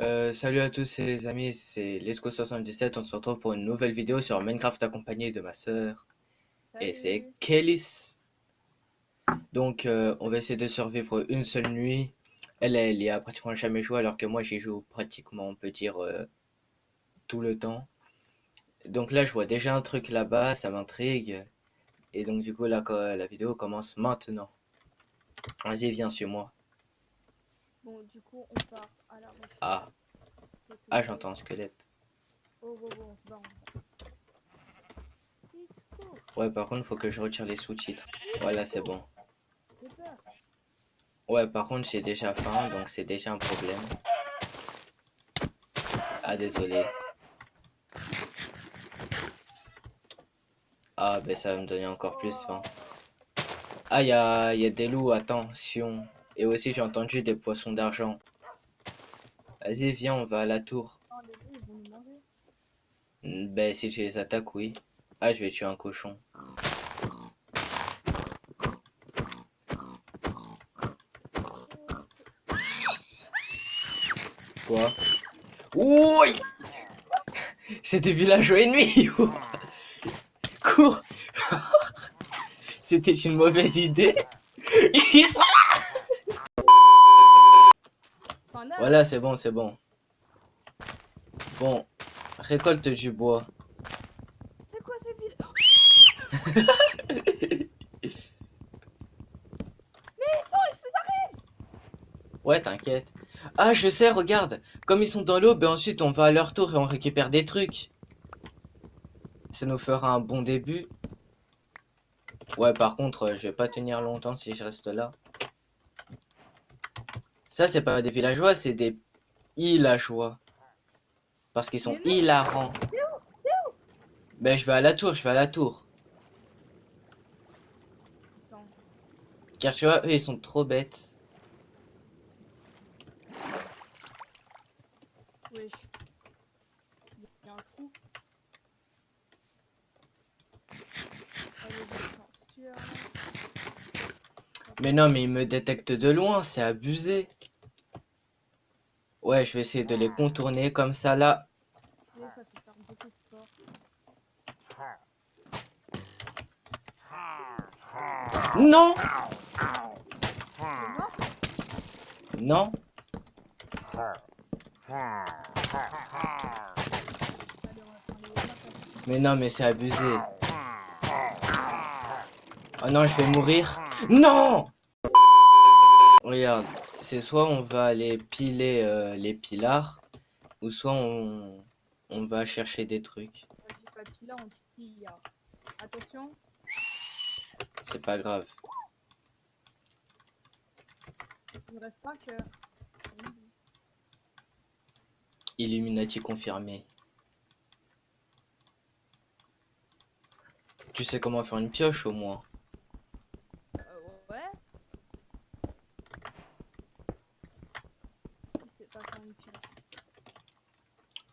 Euh, salut à tous les amis, c'est Lesco77, on se retrouve pour une nouvelle vidéo sur Minecraft accompagné de ma sœur. Et c'est. Kélis. Donc euh, on va essayer de survivre une seule nuit. Elle, elle y a pratiquement jamais joué alors que moi j'y joue pratiquement, on peut dire, euh, tout le temps. Donc là je vois déjà un truc là-bas, ça m'intrigue. Et donc du coup là la vidéo commence maintenant. Vas-y viens sur moi. Bon, du coup, on part à la recherche. Ah, ah j'entends un squelette. Oh, oh, oh, on se barre. Vite, cours. Ouais par contre faut que je retire les sous-titres. Voilà c'est bon. Ouais, par contre, j'ai déjà faim, donc c'est déjà un problème. Ah, désolé. Ah, ben ça va me donner encore plus faim. Ah, il y a, y a des loups, attention. Et aussi, j'ai entendu des poissons d'argent. Vas-y, viens, on va à la tour. Ben, si je les attaque, oui. Ah, je vais tuer un cochon. Quoi? Oui C'est des villageois ennemis Cours C'était une mauvaise idée là Enfin, là, Voilà, c'est bon, c'est bon. Bon, récolte du bois. c'est quoi cette ville? Mais ils sont, ils arrivent Ouais, t'inquiète. Ah, je sais, regarde. Comme ils sont dans l'eau, ben ensuite on va à leur tour et on récupère des trucs. Ça nous fera un bon début. Ouais, par contre, euh, je vais pas tenir longtemps si je reste là. Ça, c'est pas des villageois, c'est des villageois. Parce qu'ils sont hilarants. Ben, je vais à la tour, je vais à la tour. Attends, Car tu vois, eux, ils sont trop bêtes. wesh. Il y a un trou. Mais non, mais ils me détectent de loin, c'est abusé. Ouais, je vais essayer de les contourner comme ça, là. Et ça fait faire beaucoup de sport. Non Non. Mais non, mais c'est abusé. Oh non, je vais mourir. Non Regarde, c'est soit on va aller piler euh, les pilars, ou soit on, on va chercher des trucs. On dit pas pila, on dit pilla. Attention, C'est pas grave. il reste 5 heures. Illuminati confirmé. Tu sais comment faire une pioche au moins Euh, ouais. Qui sait pas faire une pile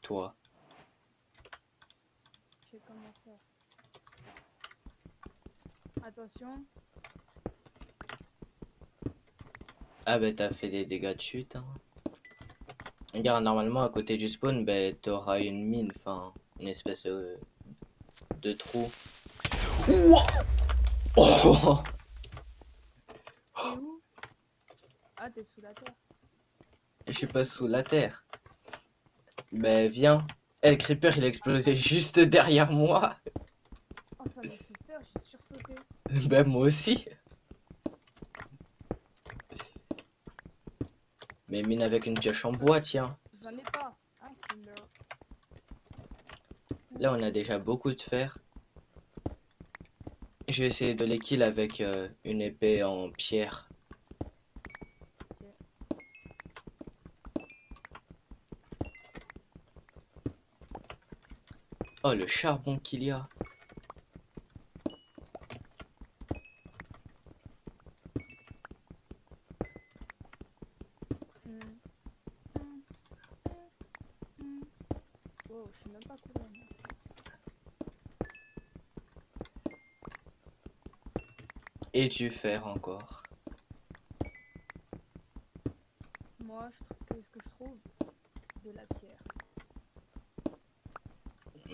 Toi. Je sais comment faire. Attention, Ah bah t'as fait des dégâts de chute. Hein. Regarde, normalement à côté du spawn, bah t'auras une mine, enfin une espèce euh, de trou. Ouah Oh où? Ah, t'es sous la terre. Je suis pas sous la terre. Bah viens. Eh, le creeper il a explosé juste derrière moi. Oh, ça m'a fait peur, j'ai Bah moi aussi. Mais mine avec une pioche en bois, tiens. J'en ai pas. Ah. Là on a déjà beaucoup de fer. Je vais essayer de les kill avec euh, une épée en pierre. Oh le charbon qu'il y a. Hmm. Hmm. Hmm. Hmm. Wow, je sais même pas courir. Fer encore. Moi, je trouve que ce que je trouve, de la pierre.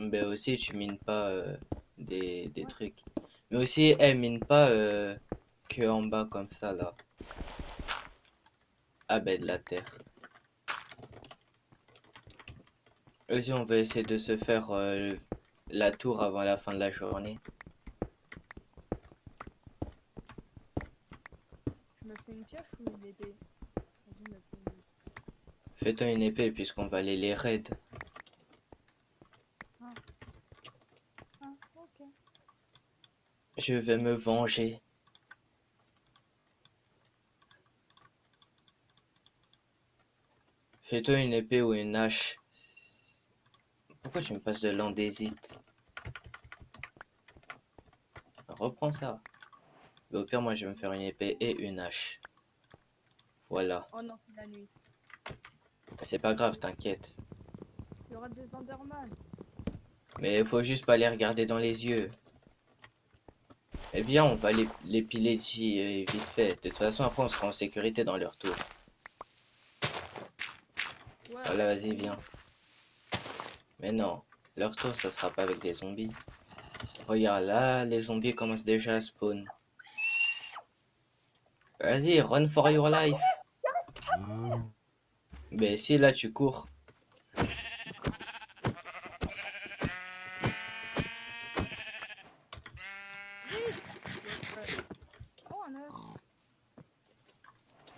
Ben aussi, tu mines pas euh, des, des Ouais. trucs. Mais aussi, elle mine pas euh, que en bas comme ça là. Ah ben de la terre. Vas-y, on va essayer de se faire euh, la tour avant la fin de la journée. Je me fais une pioche ou une épée Vas-y, je me fais une Fais-toi une épée puisqu'on va aller les raids. Ah, ok. Je vais me venger. Fais-toi une épée ou une hache. Pourquoi tu me passes de l'andésite? Reprends ça. Mais au pire, moi, je vais me faire une épée et une hache. Voilà. Oh non, c'est la nuit. C'est pas grave, t'inquiète. Il y aura des Enderman. Mais il faut juste pas les regarder dans les yeux. Eh bien, on va les, les piler d'ici euh, vite fait. De toute façon, après, on sera en sécurité dans leur tour. Ouais. Voilà, vas-y, viens. Mais non, leur tour, ça sera pas avec des zombies. Regarde, là, les zombies commencent déjà à spawn. Vas-y, run for your life. Mais si, là, tu cours.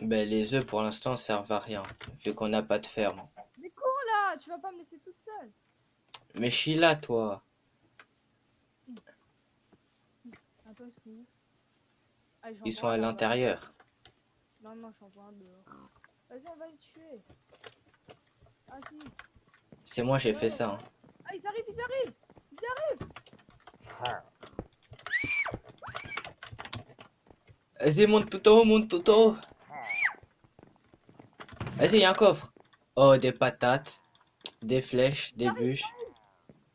Ben, les œufs, pour l'instant, servent à rien. Vu qu'on n'a pas de ferme. Mais cours là Tu vas pas me laisser toute seule. Mais Sheila, toi. Attends, ils sont Allez, Ils à l'intérieur. Non, non, vois un dehors. Vas-y, on va les tuer. Vas-y. C'est moi, j'ai fait ça. hein. Ah, ils arrivent, ils arrivent Ils arrivent Vas-y, monte tout en haut, monte tout en haut. Vas-y, y a un coffre. Oh, des patates, des flèches, des bûches.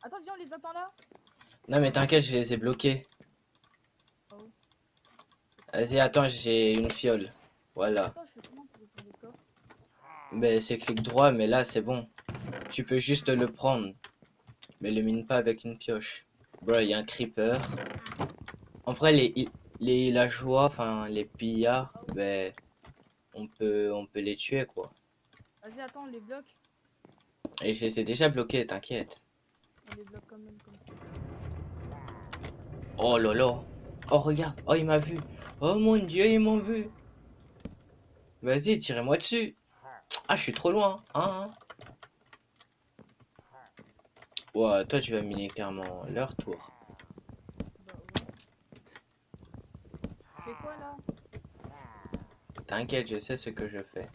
Attends, viens, on les attend là. Non, mais t'inquiète, je les ai bloqués. Oh. Vas-y, attends, j'ai une fiole. Voilà. Attends, je fais comment pour ouvrir le coffre Ben, c'est clic droit, mais là, c'est bon. Tu peux juste le prendre. Mais le mine pas avec une pioche. Bro, il y a un creeper. En vrai, les, les villageois, enfin, les pillards, ben, on peut, on peut les tuer, quoi. Vas-y, attends, on les bloque. Et je les ai déjà bloqués, t'inquiète. On les bloque quand même comme ça. Oh lolo. Oh, regarde. Oh, il m'a vu. Oh mon dieu, ils m'ont vu. Vas-y, tirez-moi dessus. Ah, je suis trop loin. Hein, hein. Ouais, toi, tu vas miner clairement leur tour. Bah ouais. Tu fais quoi là? T'inquiète, je sais ce que je fais.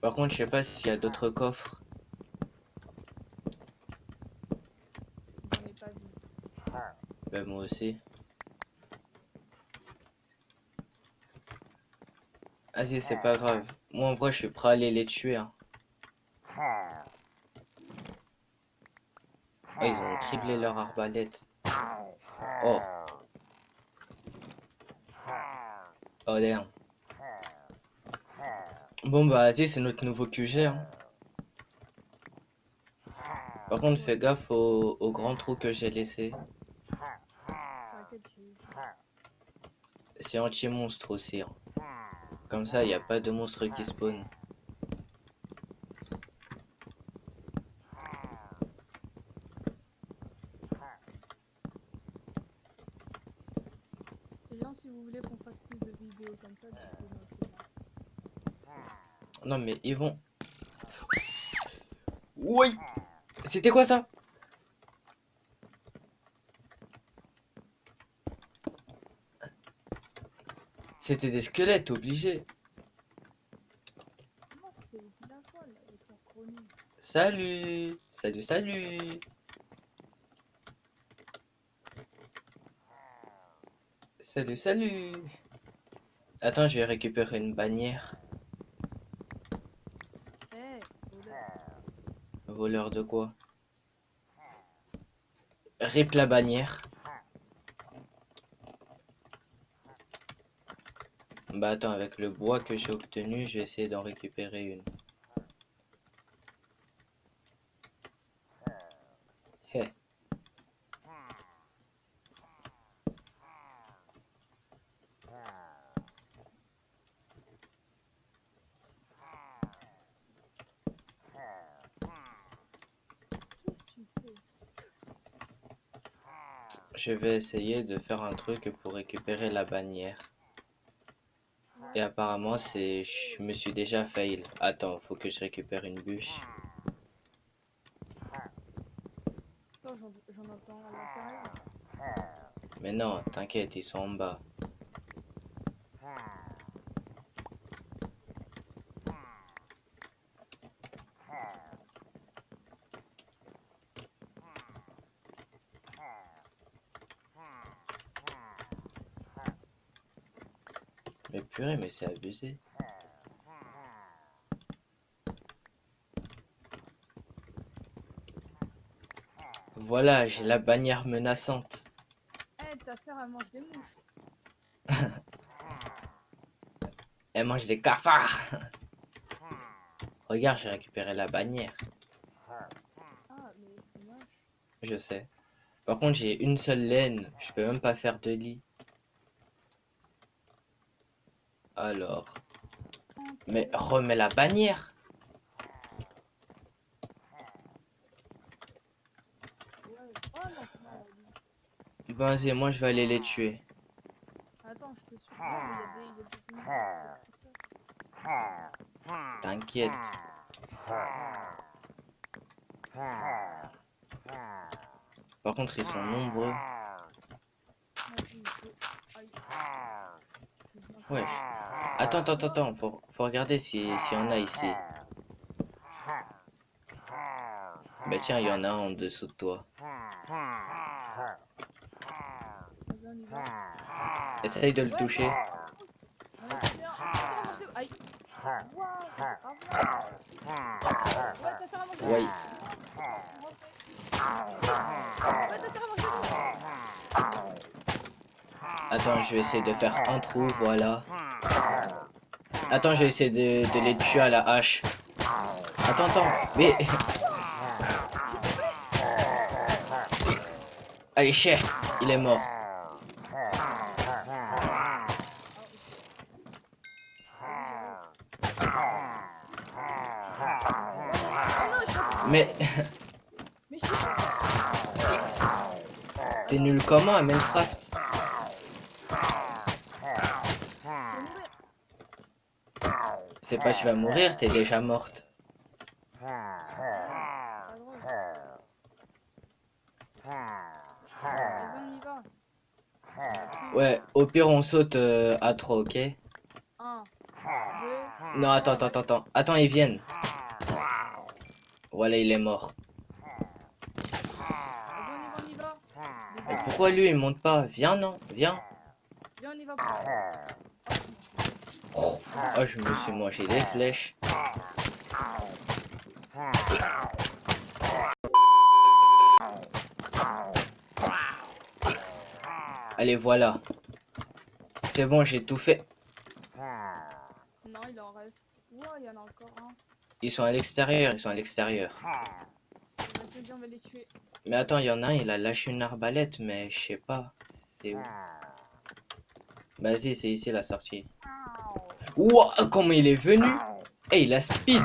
Par contre, je sais pas s'il y a d'autres coffres. J'en ai pas vu. Ben, moi aussi. Vas-y, c'est pas grave. Moi, en vrai, je suis prêt à aller les tuer. Hein. Oh, ils ont criblé leur arbalète. Oh. Oh, damn. Bon, bah, vas-y, c'est notre nouveau QG. Hein. Par contre, fais gaffe au, au grand trou que j'ai laissé. C'est anti-monstre aussi. hein. Comme ça, il n'y a pas de monstre qui spawn. Les gens, si vous voulez qu'on fasse plus de vidéos comme ça, les commentaires. Non, mais ils vont. Oui C'était quoi ça? C'était des squelettes, obligé. Non, c'était les villageois là, avec leur chronique. Salut Salut, salut Salut, salut Attends, je vais récupérer une bannière. Eh, voleur. Voleur de quoi? Rip la bannière. Bah attends, avec le bois que j'ai obtenu, je vais essayer d'en récupérer une. Je vais essayer de faire un truc pour récupérer la bannière. Et apparemment, c'est... Je me suis déjà fail. Attends, faut que je récupère une bûche. Attends, j'en j'en entends à l'intérieur. Mais non, t'inquiète, ils sont en bas. Mais purée, mais c'est abusé. Voilà, j'ai la bannière menaçante. Eh, ta soeur, elle mange des mouches. Elle mange des cafards. Regarde, j'ai récupéré la bannière. Ah, mais c'est moche. Je sais. Par contre, j'ai une seule laine. Je peux même pas faire de lit. Alors. Mais remets la bannière. Vas-y, moi je vais aller les tuer. Attends, je te suis. T'inquiète. Par contre, ils sont nombreux. Ouais. Attends, attends, attends, attends. Faut, faut regarder si- s'il y en a ici. Bah tiens, il y en a un en dessous de toi. On. Essaye de le Ouais, toucher. On. Ouais. Ouais. Ouais, ta soeur a mangé. Attends, je vais essayer de faire un trou, voilà. Attends, je vais essayer de, les tuer à la hache. Attends, attends, mais... Allez, chef, il est mort. Mais t'es nul comment à Minecraft je vais mourir. C'est tu vas mourir, t'es déjà morte. Ouais, au pire on saute euh, à 3, ok? 1, 2, Non, attends, attends, attends, attends. Ils viennent. Voilà, il est mort. pourquoi lui, il monte pas? Viens, non Viens. Viens, on y va. Oh, je me suis mangé des flèches. Allez, voilà. C'est bon, j'ai tout fait. Non, il en reste. Ouah, il y en a encore un. Ils sont à l'extérieur, ils sont à l'extérieur. Les. Mais attends, il y en a un, il a lâché une arbalète, mais je sais pas. C'est où Vas-y, c'est ici la sortie. Ouah, comment il est venu Eh, il a speed.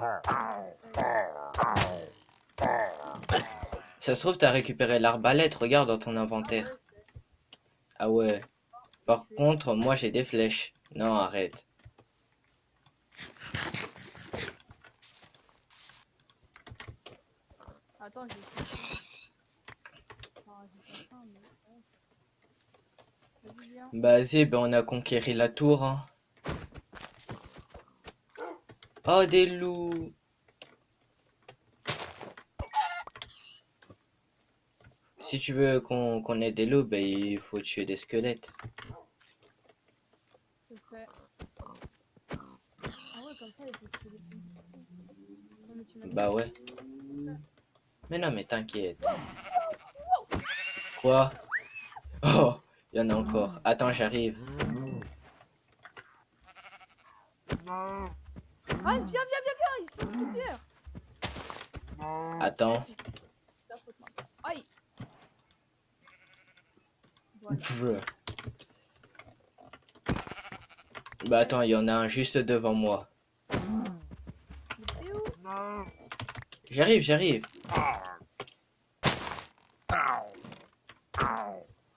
Hey, hey. Ça se trouve, t'as récupéré l'arbalète, regarde dans ton inventaire. Ah ouais. Par contre, moi j'ai des flèches. Non, arrête. Attends, j'ai Ah, ouais. Vas-y, ben on a conquéri la tour. Hein. Oh, des loups Si tu veux qu'on ait des loups, ben il faut tuer des squelettes. Je sais. Ah ouais, comme ça, il faut tuer les trucs. Non, mais tu m'as dit- Bah ouais. Mais non, mais t'inquiète. Quoi? Oh, il y en a encore. Attends, j'arrive. Ah, viens, viens, viens, viens, ils sont plusieurs. Attends. Aïe. Voilà. Bah attends, il y en a un juste devant moi. Mais t'es où? J'arrive, j'arrive.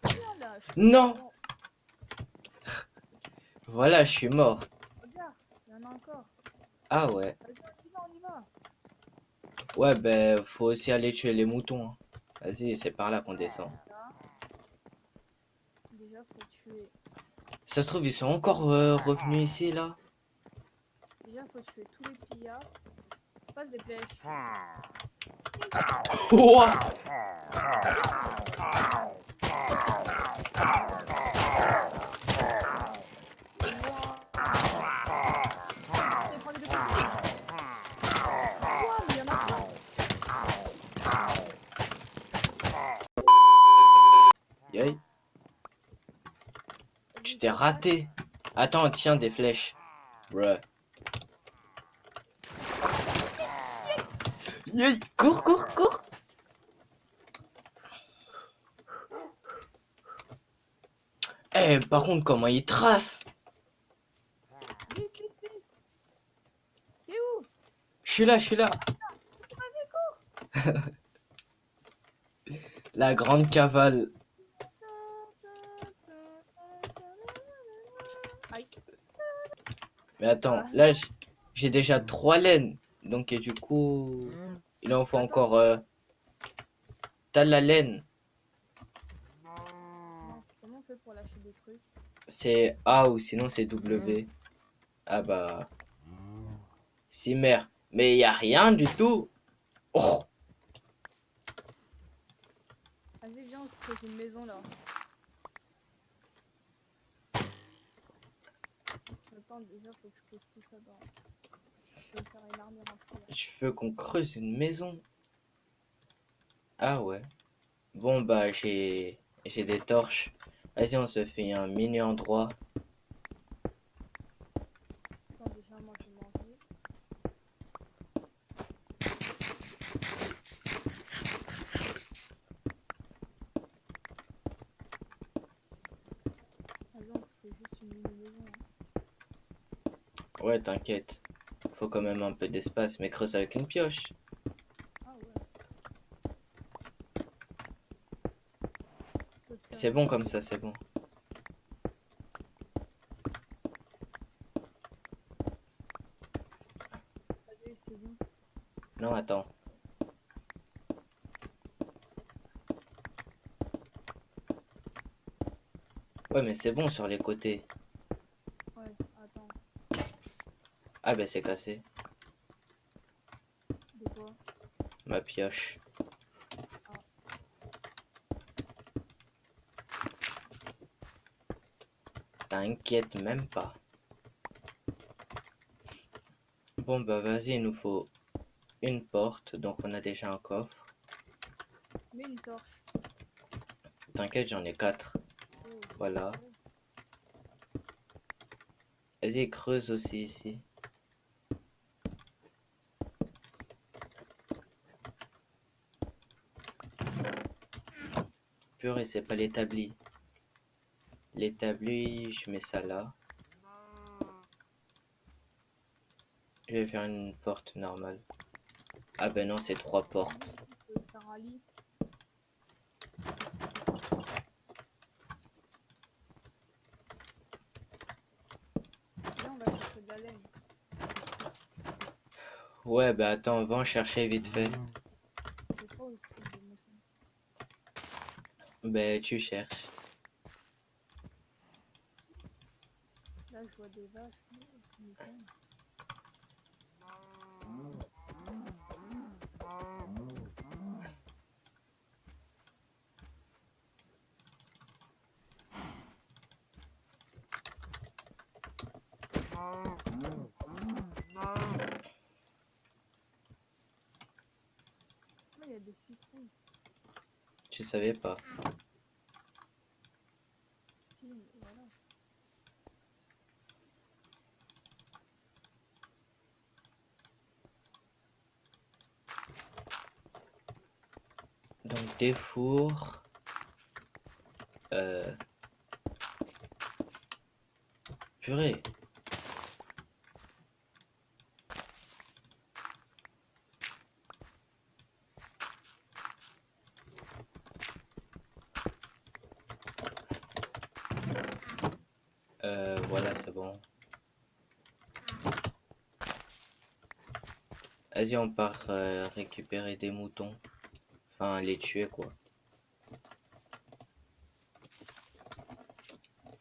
Viens là. je- Non Voilà, je suis mort. regarde, il y en a encore. Ah ouais. On y va. Ouais, ben, faut aussi aller tuer les moutons. hein. Vas-y, c'est par là qu'on descend. Là. Déjà, faut tuer. Ça se trouve, ils sont encore euh, revenus ici, là Déjà, faut tuer tous les pillards. Passe des. Ouah Allez, prends des deux coups. Ouah, mais il y en a plein. Yay. Tu t'es raté. Attends, tiens, des flèches. Bruh. Cours, cours, cours Eh, par contre, comment il trace? Où Je suis là, je suis là Vas-y, cours. La grande cavale. Mais attends, là, j'ai déjà trois laines. Donc, et du coup, il en faut encore... euh, T'as la laine. Mince, Comment on fait pour lâcher des trucs? C'est A ou sinon c'est W. Ah bah... Si mère. Mais y a rien du tout. Oh Vas-y, viens, on se creuse une maison là. Je veux qu'on creuse une maison. Ah ouais. Bon bah j'ai j'ai des torches. Vas-y on se fait un mini endroit. Attends, déjà, moi je vais manger. Vas-y, on se fait juste une mini maison. hein. Ouais t'inquiète. Faut quand même un peu d'espace mais creuse avec une pioche. C'est bon comme ça, c'est bon. Non attends. Ouais mais c'est bon sur les côtés. Ouais, attends. Ah bah c'est cassé. De quoi? Ma pioche. T'inquiète même pas. Bon bah vas-y, il nous faut une porte, donc on a déjà un coffre. Une torche. T'inquiète, j'en ai quatre. Oh, Voilà. Vas-y, creuse aussi ici. Purée, c'est pas l'établi. L'établi, je mets ça là. Je vais faire une porte normale. Ah ben non, c'est trois portes. On va. Ouais, bah attends, va en chercher vite fait. Je sais pas où c'est le mouton. Ben tu cherches. Là, je vois des vaches. Ah, il y a des citrons. Tu savais pas. Donc des fours. Euh... Purée. Voilà, c'est bon. Vas-y, on part euh, récupérer des moutons. Enfin, les tuer, quoi.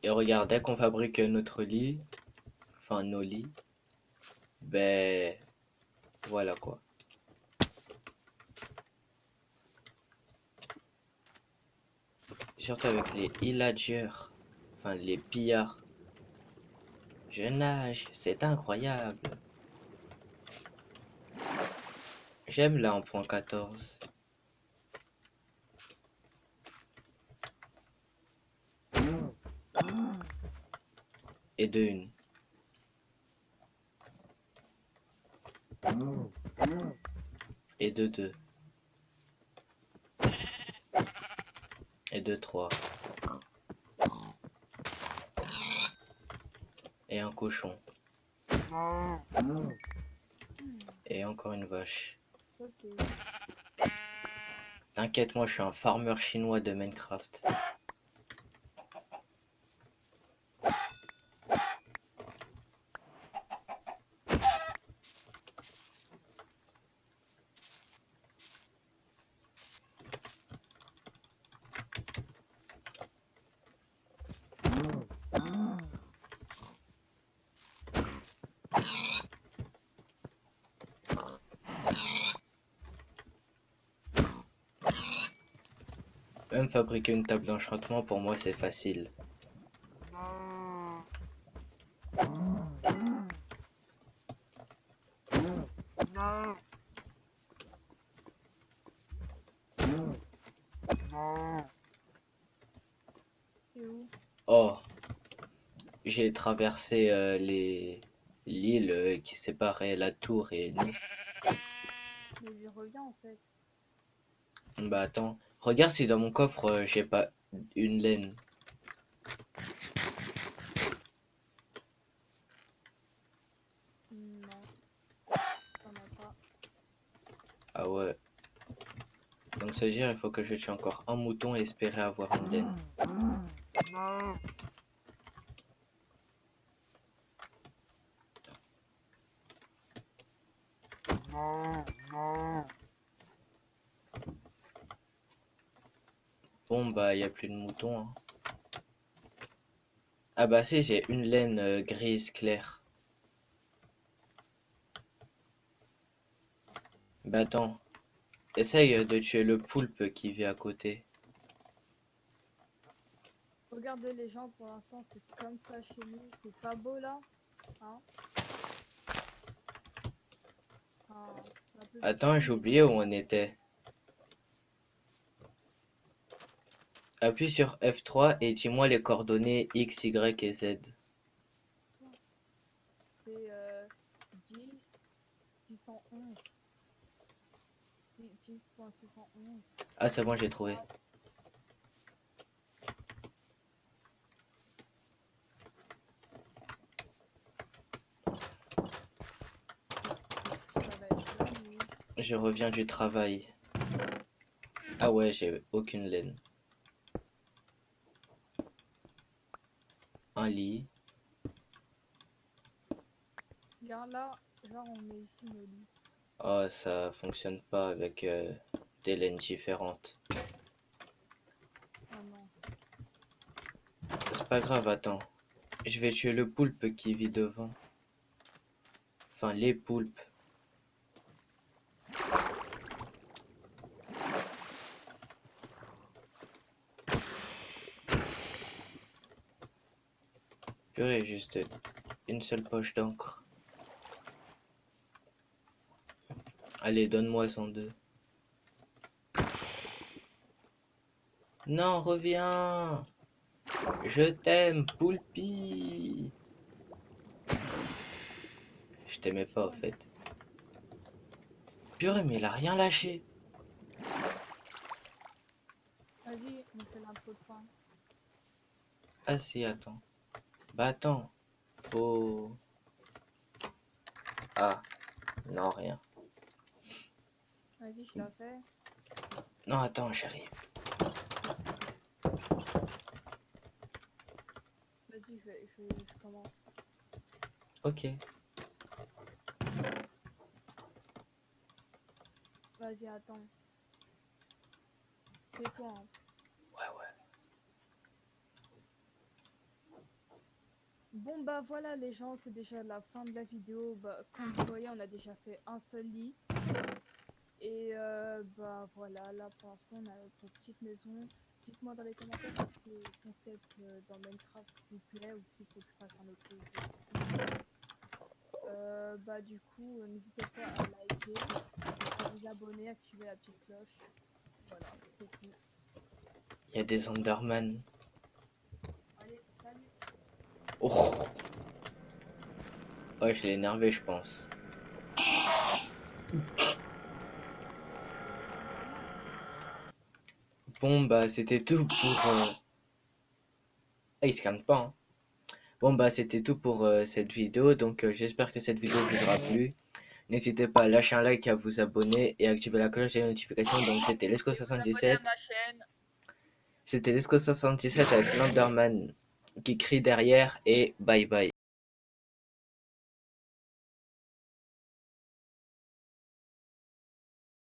Et regarde, dès qu'on fabrique notre lit, enfin nos lits, ben voilà quoi. Surtout avec les villagers, enfin les pillards. Je nage, c'est incroyable. J'aime là en point 14. Et de une. Et de deux. Et de trois. Et un cochon. Et encore une vache. T'inquiète, moi je suis un farmer chinois de Minecraft. Même fabriquer une table d'enchantement, pour moi c'est facile. Oh, j'ai traversé euh, les l'île euh, qui séparait la tour et nous. Mais il revient en fait. Bah attends, regarde si dans mon coffre euh, j'ai pas une laine. Non. Pas. Ah ouais. Donc ça veut dire il faut que je tue encore un mouton et espérer avoir une laine. Bon bah y a plus de moutons. hein. Ah bah si j'ai une laine euh, grise claire. Bah attends. Essaye euh, de tuer le poulpe qui vit à côté. Regardez les gens pour l'instant c'est comme ça chez nous. C'est pas beau là Hein? Ah, Attends, j'ai oublié où on était. Appuie sur F3 et dis-moi les coordonnées X, Y et Z. C'est euh, 10 611. 10.611. Ah c'est bon, j'ai trouvé. Je reviens du travail. Ah ouais, j'ai aucune laine. Un lit. Regarde là, genre on met ici nos lits. Oh, ça fonctionne pas avec euh, des laines différentes. Ah non. C'est pas grave, attends. Je vais tuer le poulpe qui vit devant. Enfin, les poulpes. Purée, juste une seule poche d'encre. Allez, donne-moi 102. Non, reviens Je t'aime, Poulpi Je t'aimais pas, en fait. Purée, mais il a rien lâché. Vas-y, on fait l'intro de fin. Ah si, attends. Attends. Faut... Ah. Non, rien. Vas-y, je la fais. Non, attends, j'arrive. Vas-y, je, je, je commence. Ok. Vas-y, attends. Fais-toi. hein. Ouais, ouais. Bon bah voilà les gens, c'est déjà la fin de la vidéo. Bah, comme vous voyez, on a déjà fait un seul lit. Et euh, bah voilà, là pour l'instant on a notre petite maison. Dites-moi dans les commentaires si le concept euh, dans Minecraft vous plaît ou que je fasse un autre. Euh, bah du coup, euh, n'hésitez pas à liker, à vous abonner, activer la petite cloche. Voilà, c'est tout. Il y a des Enderman. Oh. Ouais, je l'ai énervé, je pense. Bon, bah, c'était tout pour. euh, Ah, il se calme pas. hein. Bon, bah, c'était tout pour euh, cette vidéo. Donc, euh, j'espère que cette vidéo vous aura plu. N'hésitez pas à lâcher un like, à vous abonner et à activer la cloche des notifications. Donc, c'était Vous abonnez Lesco77. à ma chaîne. C'était Lesco77 avec l'Enderman qui crie derrière. Et bye bye.